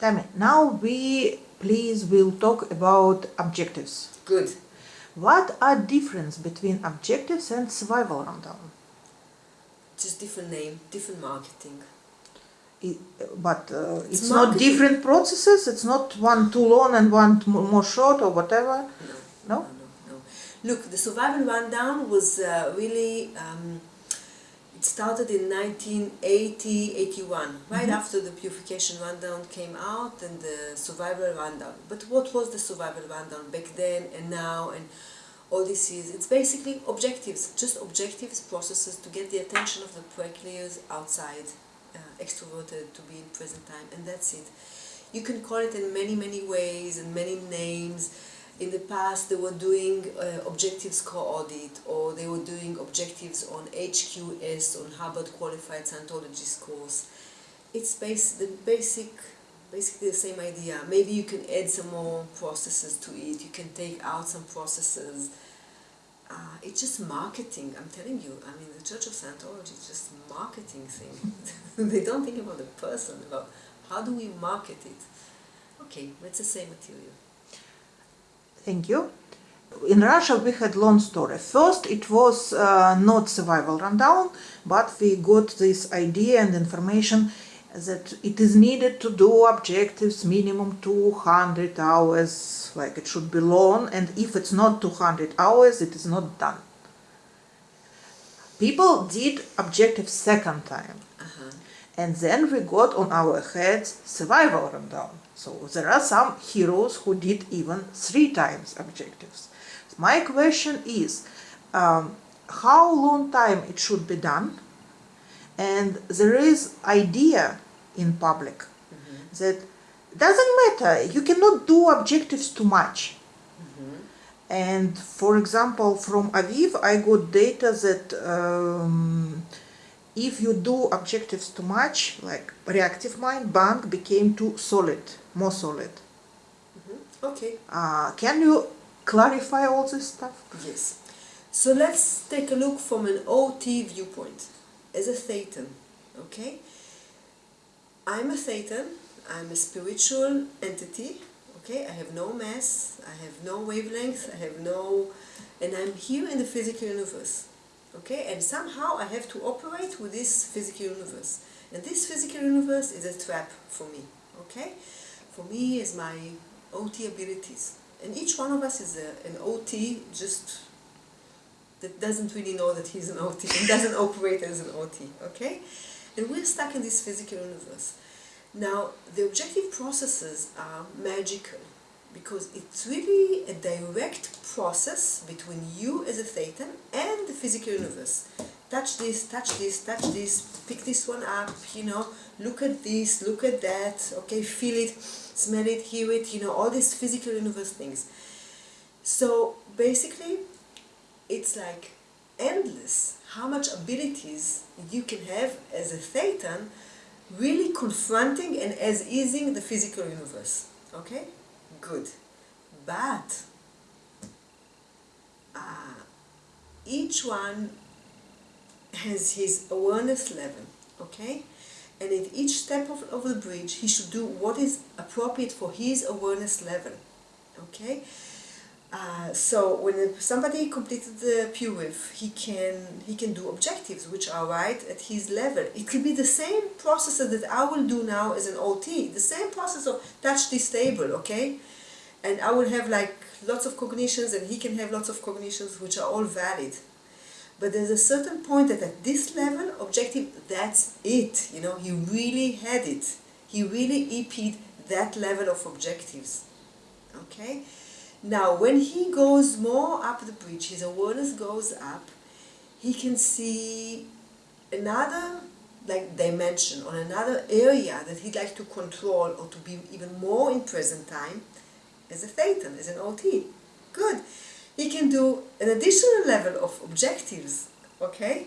Tammy, now we please will talk about objectives. Good. What are difference between objectives and survival rundown? Just different name, different marketing. It, but uh, it's, It's not different processes. It's not one too long and one more short or whatever. No. No? No, no, no. Look, the survival rundown was uh, really. Um, started in 1980 81, right Mhm. after the purification rundown came out and the survival rundown. But what was the survival rundown back then and now and all this is? It's basically objectives, just objectives, processes to get the attention of the players outside, uh, extroverted, to be in present time, and that's it. You can call it in many, many ways and many names. In the past, they were doing uh, objectives co-audit, or they were doing objectives on HQS, on Hubbard Qualified Scientologist course. It's base, the basic, basically the same idea. Maybe you can add some more processes to it. You can take out some processes. Uh, it's just marketing. I'm telling you. I mean, the Church of Scientology is just marketing thing. they don't think about the person. About how do we market it. Okay, it's the same material. Thank you. In Russia, we had long story. First, it was uh, not survival rundown, but we got this idea and information that it is needed to do objectives minimum 200 hours, like it should be long, and if it's not 200 hours, it is not done. People did objectives second time, And then we got on our heads survival rundown. So there are some heroes who did even three times objectives. My question is, um, how long time it should be done? And there is idea in public that doesn't matter. You cannot do objectives too much. And for example, from Aviv, I got data that um, if you do objectives too much, like reactive mind, bank became too solid, more solid. Okay. Uh, can you clarify all this stuff? Yes. So let's take a look from an OT viewpoint. As a Thetan, okay? I'm a Thetan, I'm a spiritual entity, okay? I have no mass, I have no wavelength, I have no. and I'm here in the physical universe, okay? And somehow I have to operate with this physical universe. And this physical universe is a trap for me, okay? For me is my OT abilities. And each one of us is a, an OT just that doesn't really know that he's an OT and doesn't operate as an OT, okay? And we're stuck in this physical universe. Now, the objective processes are magical because it's really a direct process between you as a Thetan and physical universe. Touch this, touch this, touch this, pick this one up, you know, look at this, look at that, okay, feel it, smell it, hear it, you know, all these physical universe things. So basically, it's like endless how much abilities you can have as a Thetan really confronting and as-ising the physical universe. Okay? Good. But uh, each one has his awareness level, okay? And at each step of, of the bridge, he should do what is appropriate for his awareness level, okay? Uh, so when somebody completed the PURIF, he can he can do objectives which are right at his level. It could be the same process that I will do now as an OT, the same process of touch this table, okay? And I will have like lots of cognitions, and he can have lots of cognitions which are all valid. But there's a certain point that at this level, objective, that's it. You know, he really had it. He really EP'd that level of objectives. Okay? Now, when he goes more up the bridge, his awareness goes up, he can see another like dimension or another area that he'd like to control or to be even more in present time as a Thetan, as an OT. Good. He can do an additional level of objectives, okay?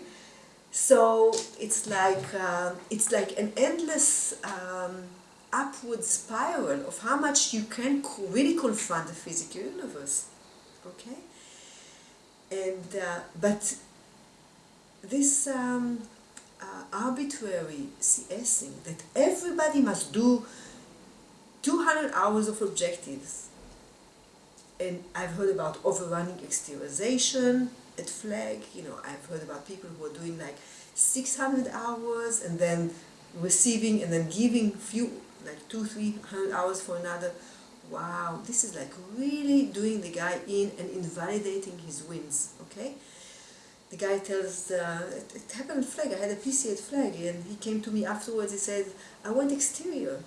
So it's like um, it's like an endless um, upward spiral of how much you can really confront the physical universe, okay? And uh, but this um, uh, arbitrary CSing that everybody must do 200 hours of objectives. And I've heard about overrunning exteriorization at flag. You know, I've heard about people who are doing like 600 hours and then receiving and then giving few like two, three hundred hours for another. Wow, this is like really doing the guy in and invalidating his wins. Okay, the guy tells uh, it, it happened at flag. I had a PC at flag, and he came to me afterwards. He said, "I went exterior,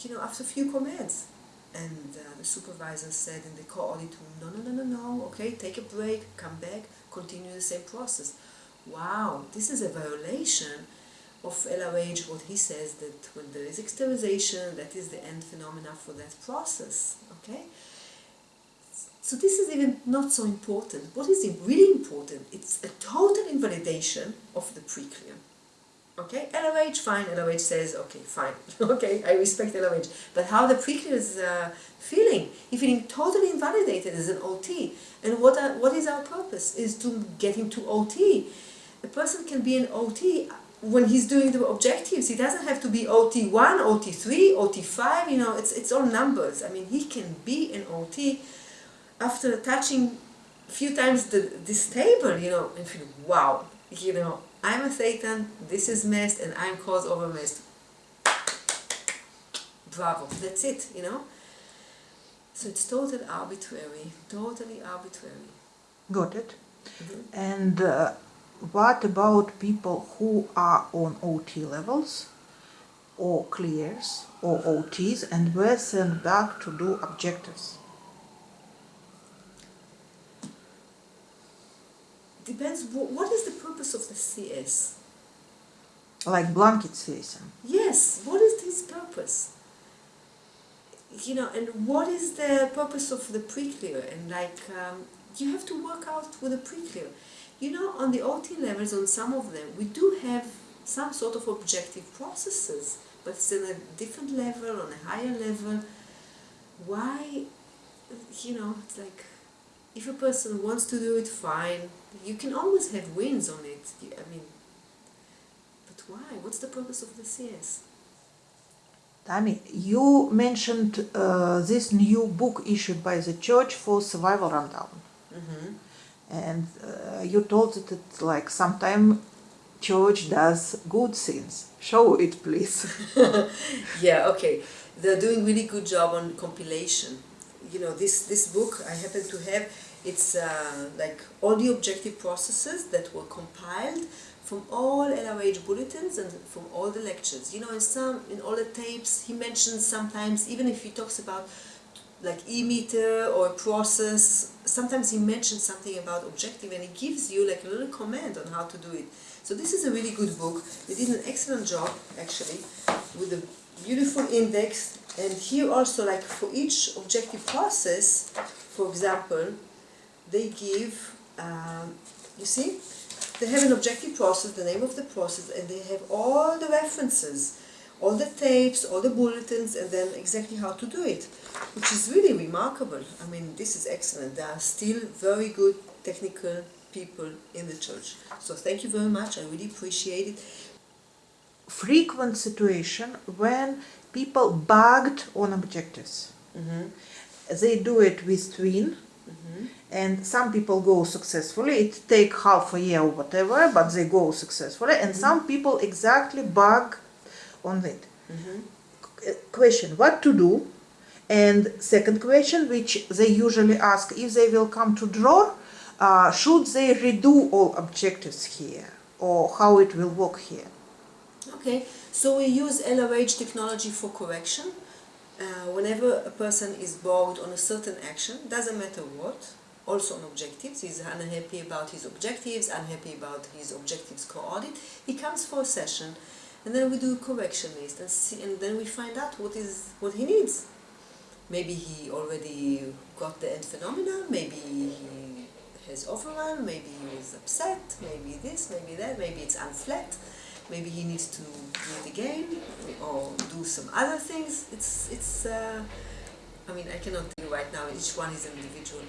you know, after a few commands." And uh, the supervisor said in the co-audit room, "No, no, no, no, no. Okay, take a break, come back, continue the same process." Wow, this is a violation of LRH, what he says that when there is exteriorization, that is the end phenomena for that process. Okay. So this is even not so important. What is really important? It's a total invalidation of the preclear. Okay, LRH, fine. LRH says, okay, fine. okay, I respect LRH. But how the preclear is uh, feeling? He's feeling totally invalidated as an OT. And what, are, what is our purpose? Is to get him to OT. A person can be an OT when he's doing the objectives. He doesn't have to be OT1, OT3, OT5. You know, it's, it's all numbers. I mean, he can be an OT after touching a few times the, this table, you know, and feel, wow, you know, I'm a Thetan, this is MEST, and I'm cause over MEST. Bravo, that's it, you know. So it's totally arbitrary, totally arbitrary. Got it. Mhm. And uh, what about people who are on OT levels or clears or OTs and were sent back to do objectives? Depends, wh- what is the purpose of the CS? Like blanket system. Yes, what is his purpose? You know, and what is the purpose of the pre-clear? And like, um, you have to work out with the pre-clear. You know, on the OT levels, on some of them, we do have some sort of objective processes, but it's in a different level, on a higher level. Why, you know, it's like, if a person wants to do it, fine. You can always have wins on it. I mean, but why? What's the purpose of the CS? Tami, you mentioned uh, this new book issued by the church for survival rundown. Mm-hmm. And uh, you told that it's like sometime church does good things. Show it, please. Yeah, okay. They're doing really good job on compilation. You know, this this book I happen to have. It's uh, like all the objective processes that were compiled from all LRH bulletins and from all the lectures. You know, in some in all the tapes, he mentions sometimes even if he talks about like e-meter or process, sometimes he mentions something about objective and he gives you like a little comment on how to do it. So this is a really good book. They did an excellent job actually with a beautiful index and here also like for each objective process, for example, they give, um, you see, they have an objective process, the name of the process, and they have all the references, all the tapes, all the bulletins, and then exactly how to do it, which is really remarkable. I mean, this is excellent. There are still very good technical people in the church. So thank you very much. I really appreciate it. Frequent situation when people bugged on objectives. Mm-hmm. They do it with twin. And some people go successfully it take half a year or whatever but they go successfully. And some people exactly bug on it. Mm-hmm. Question what to do? And second question which they usually ask if they will come to draw uh, should they redo all objectives here? Or how it will work here? Okay, so we use LRH technology for correction. Uh, whenever a person is bogged on a certain action, doesn't matter what, also on objectives, he's unhappy about his objectives, unhappy about his objectives co-audit, he comes for a session and then we do a correction list and, see, and then we find out what is what he needs. Maybe he already got the end phenomena, maybe he has overrun, maybe he was upset, maybe this, maybe that, maybe it's unflat maybe he needs to do it again or do some other things. It's it's. Uh, I mean, I cannot tell you right now. Each one is an individual,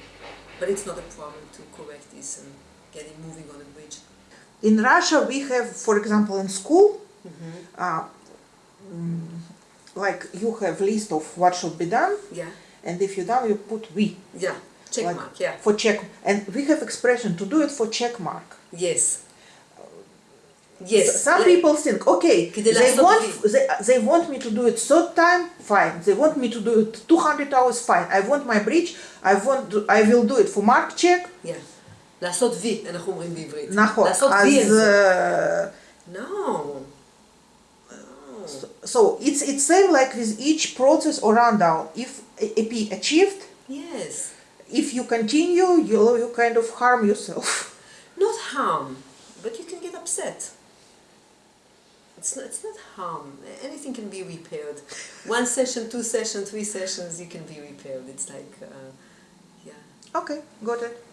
but it's not a problem to correct this and get him moving on the bridge. in russia we have for example in school Mm-hmm. uh, mm, like you have list of what should be done, Yeah. and if you're done, you put we. Yeah. Check like, mark. Yeah. For check, and we have expression to do it for check mark. Yes. Yes. Some like, people think, okay, they want, they, they want me to do it third time, fine. They want me to do it 200 hours, fine. I want my bridge, I, want, I will do it for mark check. Yeah. לעשות וי, אנחנו אומרים בעברית. נכון. לעשות וי. אז... No. So, so it's it's same like with each process or rundown. If eh, EP achieved, yes. If you continue, you you kind of harm yourself. Not harm, but you can get upset. It's not, it's not harm. Anything can be repaired. One session, two sessions, three sessions, you can be repaired. It's like, uh, yeah. Okay, got it.